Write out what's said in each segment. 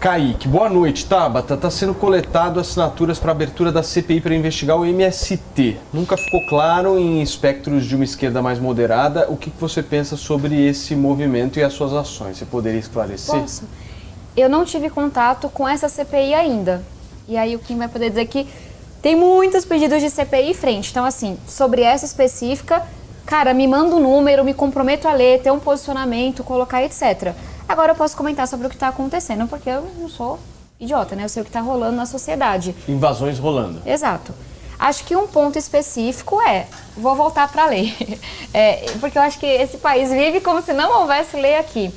Kaique, boa noite. Tabata, está sendo coletado assinaturas para abertura da CPI para investigar o MST. Nunca ficou claro em espectros de uma esquerda mais moderada o que você pensa sobre esse movimento e as suas ações. Você poderia esclarecer? Posso? Eu não tive contato com essa CPI ainda. E aí o Kim vai poder dizer que tem muitos pedidos de CPI em frente. Então, assim, sobre essa específica, cara, me manda um número, me comprometo a ler, ter um posicionamento, colocar, etc. Agora eu posso comentar sobre o que está acontecendo, porque eu não sou idiota, né? Eu sei o que está rolando na sociedade. Invasões rolando. Exato. Acho que um ponto específico é, vou voltar para a lei, é, porque eu acho que esse país vive como se não houvesse lei aqui.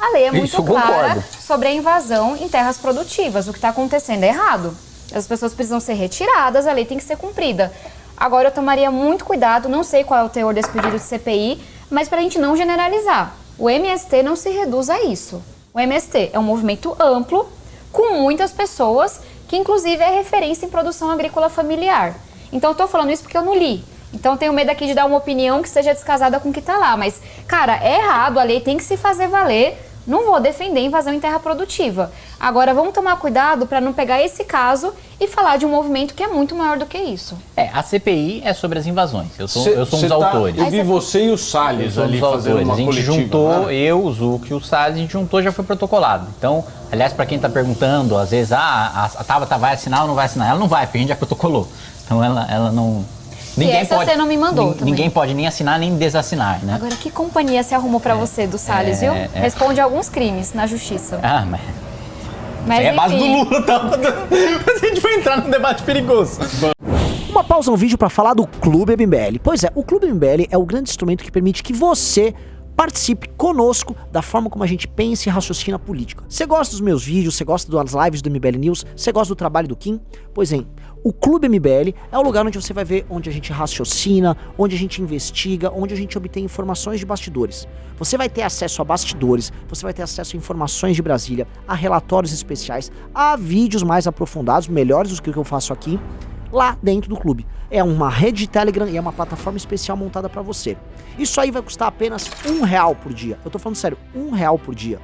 A lei é muito Isso, clara concordo. sobre a invasão em terras produtivas. O que está acontecendo é errado. As pessoas precisam ser retiradas, a lei tem que ser cumprida. Agora eu tomaria muito cuidado, não sei qual é o teor desse pedido de CPI, mas para a gente não generalizar. O MST não se reduz a isso. O MST é um movimento amplo, com muitas pessoas, que inclusive é referência em produção agrícola familiar. Então estou falando isso porque eu não li. Então tenho medo aqui de dar uma opinião que seja descasada com o que está lá. Mas, cara, é errado, a lei tem que se fazer valer. Não vou defender invasão em terra produtiva. Agora, vamos tomar cuidado para não pegar esse caso e falar de um movimento que é muito maior do que isso. É, a CPI é sobre as invasões. Eu sou, Cê- eu sou um dos tá- autores. Eu vi você e o Salles Os ali fazendo autores. uma A gente coletiva, juntou, né? eu, o Zuc e o Salles, a gente juntou já foi protocolado. Então, aliás, para quem está perguntando, às vezes, ah, a, a Tabata vai assinar ou não vai assinar? Ela não vai, porque a gente já protocolou. Então ela, ela não. Essa você não me mandou também. Ninguém pode nem assinar nem desassinar, né? Agora, que companhia se arrumou para você do Salles, viu? é. Responde alguns crimes na justiça. Ah, mas. Mas, é a base do enfim. Lula, tá? a gente vai entrar num debate perigoso. Uma pausa no vídeo para falar do Clube MBL. Pois é, o Clube MBL é o grande instrumento que permite que você participe conosco da forma como a gente pensa e raciocina política. Você gosta dos meus vídeos, você gosta das lives do MBL News, você gosta do trabalho do Kim? Pois é, o Clube MBL é o lugar onde você vai ver onde a gente raciocina, onde a gente investiga, onde a gente obtém informações de bastidores. Você vai ter acesso a bastidores, você vai ter acesso a informações de Brasília, a relatórios especiais, a vídeos mais aprofundados, melhores do que o que eu faço aqui, lá dentro do clube. É uma rede de Telegram e é uma plataforma especial montada para você. Isso aí vai custar apenas um real por dia. Eu tô falando sério, um real por dia.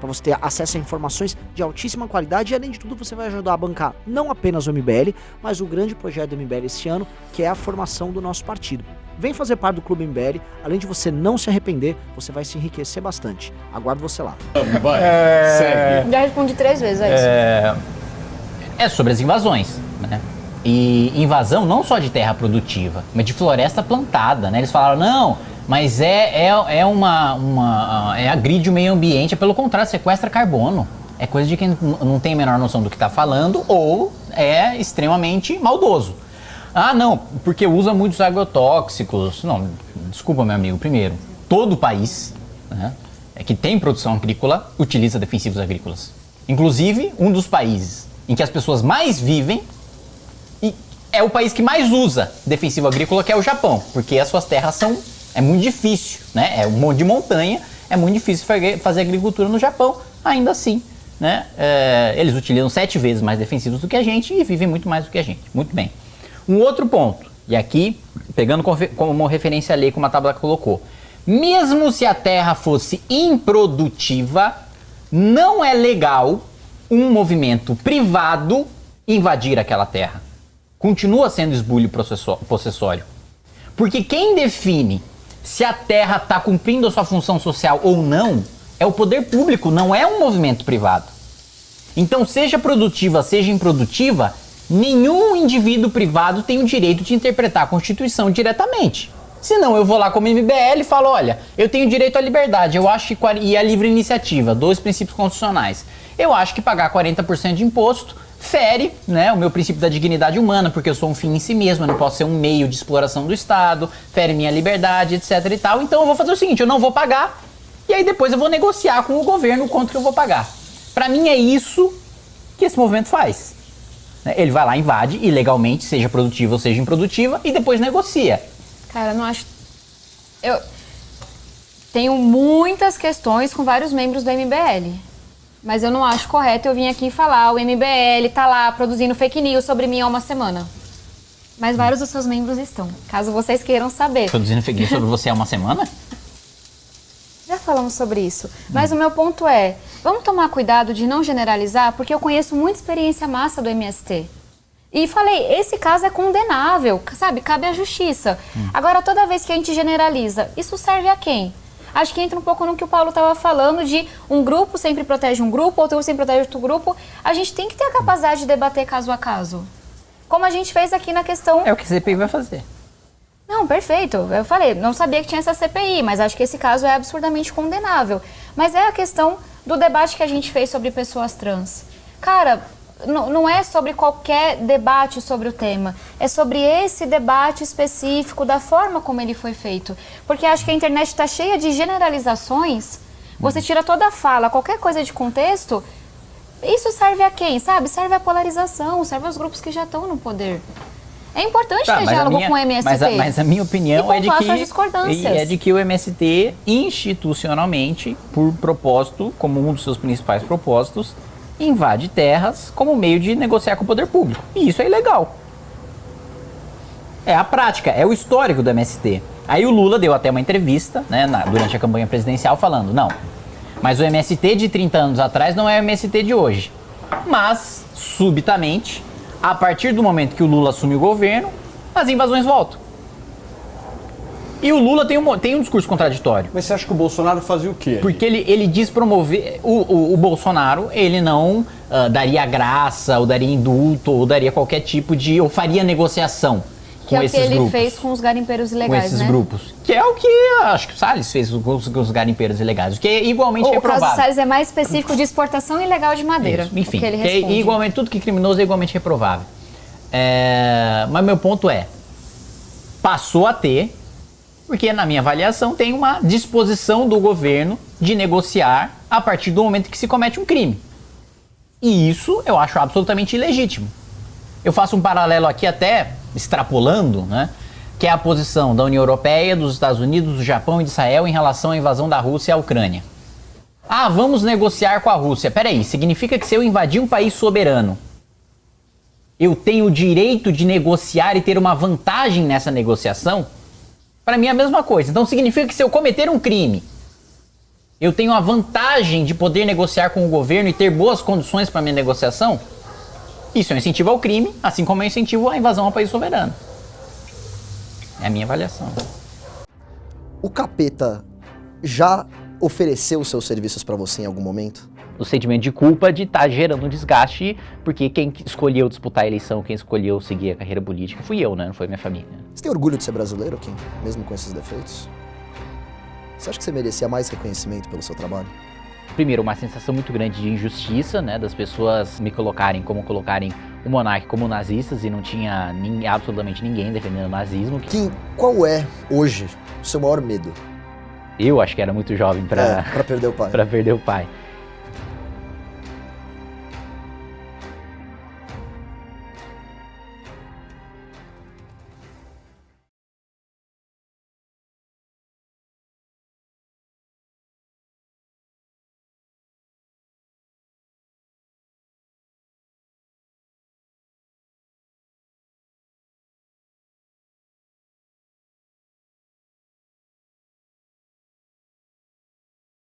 Para você ter acesso a informações de altíssima qualidade e além de tudo você vai ajudar a bancar não apenas o MBL, mas o grande projeto do MBL esse ano, que é a formação do nosso partido. Vem fazer parte do Clube MBL, além de você não se arrepender, você vai se enriquecer bastante. Aguardo você lá. Vai, segue. Já respondi três vezes, é isso. É sobre as invasões, né? E invasão não só de terra produtiva, mas de floresta plantada, né? Eles falaram, não, mas é, é, é uma, uma. é agride o meio ambiente, é pelo contrário, sequestra carbono. É coisa de quem não tem a menor noção do que está falando ou é extremamente maldoso. Ah, não, porque usa muitos agrotóxicos. Não, desculpa, meu amigo. Primeiro, todo país né, é que tem produção agrícola utiliza defensivos agrícolas. Inclusive, um dos países em que as pessoas mais vivem é o país que mais usa defensivo agrícola, que é o Japão, porque as suas terras são. É muito difícil, né? É um monte de montanha, é muito difícil fa- fazer agricultura no Japão, ainda assim. Né? É, eles utilizam sete vezes mais defensivos do que a gente e vivem muito mais do que a gente. Muito bem. Um outro ponto, e aqui, pegando como referência a lei, como a tabela colocou. Mesmo se a terra fosse improdutiva, não é legal um movimento privado invadir aquela terra. Continua sendo esbulho possessório. Porque quem define se a terra está cumprindo a sua função social ou não é o poder público, não é um movimento privado. Então, seja produtiva, seja improdutiva, nenhum indivíduo privado tem o direito de interpretar a Constituição diretamente. Senão, eu vou lá como MBL e falo: olha, eu tenho direito à liberdade, eu acho que. E a livre iniciativa, dois princípios constitucionais. Eu acho que pagar 40% de imposto fere né, o meu princípio da dignidade humana, porque eu sou um fim em si mesmo, eu não posso ser um meio de exploração do Estado, fere minha liberdade, etc e tal. Então eu vou fazer o seguinte: eu não vou pagar, e aí depois eu vou negociar com o governo quanto que eu vou pagar. Pra mim é isso que esse movimento faz. né? Ele vai lá, invade ilegalmente, seja produtiva ou seja improdutiva, e depois negocia. Cara, não acho. Eu tenho muitas questões com vários membros do MBL. Mas eu não acho correto eu vir aqui falar, o MBL tá lá produzindo fake news sobre mim há uma semana. Mas vários dos seus membros estão, caso vocês queiram saber. Produzindo fake news sobre você há uma semana? Já falamos sobre isso. Mas o meu ponto é, vamos tomar cuidado de não generalizar, porque eu conheço muita experiência massa do MST. E falei, esse caso é condenável, sabe? Cabe à justiça. Agora, toda vez que a gente generaliza, isso serve a quem? Acho que entra um pouco no que o Paulo estava falando de um grupo sempre protege um grupo, outro sempre protege outro grupo. A gente tem que ter a capacidade de debater caso a caso. Como a gente fez aqui na questão É o que a CPI vai fazer. não, perfeito. Eu falei, não sabia que tinha essa CPI, mas acho que esse caso é absurdamente condenável. Mas é a questão do debate que a gente fez sobre pessoas trans. Cara, n- não é sobre qualquer debate sobre o tema, é sobre esse debate específico, da forma como ele foi feito. Porque acho que a internet está cheia de generalizações. Você tira toda a fala, qualquer coisa de contexto, isso serve a quem, sabe? Serve à polarização, serve aos grupos que já estão no poder. É importante Tá, ter diálogo minha- com o MST. Mas a, mas a minha opinião é de que é de que o MST institucionalmente, por propósito, como um dos seus principais propósitos, invade terras como meio de negociar com o poder público. E isso é ilegal. É a prática, é o histórico do MST. Aí o Lula deu até uma entrevista, né, na- durante a campanha presidencial, falando: não, mas o MST de 30 anos atrás não é o MST de hoje. Mas, subitamente, a partir do momento que o Lula assume o governo, as invasões voltam. E o Lula tem um, tem um discurso contraditório. Mas você acha que o Bolsonaro fazia o quê? Porque ele, ele diz promover. O, o, o Bolsonaro, ele não ah, daria graça, ou daria indulto, ou daria qualquer tipo de. ou faria negociação Que com é o que ele grupos. fez com os garimpeiros com ilegais, esses né? grupos. Que é o que acho que o Salles fez com os, com os garimpeiros ilegais. O que é igualmente O caso do reprovável. Salles é mais específico de exportação ilegal de madeira. Isso, Enfim, o que ele que é igualmente, tudo que é criminoso é igualmente reprovável. É, mas meu ponto é, passou a ter, porque na minha avaliação tem uma disposição do governo de negociar a partir do momento que se comete um crime. E isso eu acho absolutamente ilegítimo. Eu faço um paralelo aqui até extrapolando, né? Que é a posição da União Europeia, dos Estados Unidos, do Japão e de Israel em relação à invasão da Rússia à Ucrânia. Ah, vamos negociar com a Rússia. Peraí, significa que se eu invadir um país soberano, eu tenho o direito de negociar e ter uma vantagem nessa negociação? Para mim é a mesma coisa. Então significa que se eu cometer um crime, eu tenho a vantagem de poder negociar com o governo e ter boas condições para minha negociação? Isso é um incentivo ao crime, assim como é um incentivo à invasão ao país soberano. É a minha avaliação. O capeta já ofereceu seus serviços pra você em algum momento? o sentimento de culpa de estar gerando um desgaste, porque quem escolheu disputar a eleição, quem escolheu seguir a carreira política, fui eu, né? Não foi minha família. Você tem orgulho de ser brasileiro, Kim? Mesmo com esses defeitos? Você acha que você merecia mais reconhecimento pelo seu trabalho? Primeiro, uma sensação muito grande de injustiça, né? Das pessoas me colocarem como colocarem o monarca como nazistas e não tinha nin- absolutamente ninguém defendendo o nazismo. Kim, qual é, hoje, o seu maior medo? Eu acho que era muito jovem É, para pra perder o pai. para perder o pai.